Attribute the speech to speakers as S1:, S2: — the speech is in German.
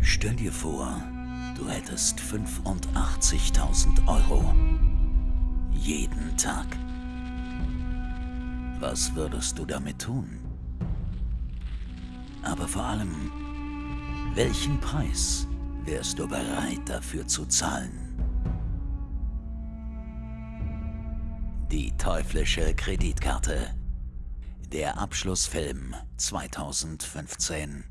S1: Stell dir vor, du hättest 85.000 Euro. Jeden Tag. Was würdest du damit tun? Aber vor allem, welchen Preis wärst du bereit dafür zu zahlen? Die teuflische Kreditkarte. Der Abschlussfilm 2015.